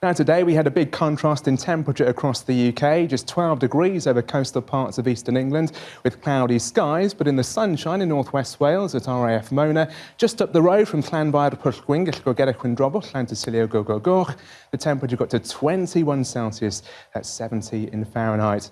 Now today we had a big contrast in temperature across the UK, just 12 degrees over coastal parts of eastern England with cloudy skies, but in the sunshine in northwest Wales at RAF Mona, just up the road from Llanfair Pwllgwyn, Gellgogera Chwindrobwll, Llantysilio the temperature got to 21 Celsius, that's 70 in Fahrenheit.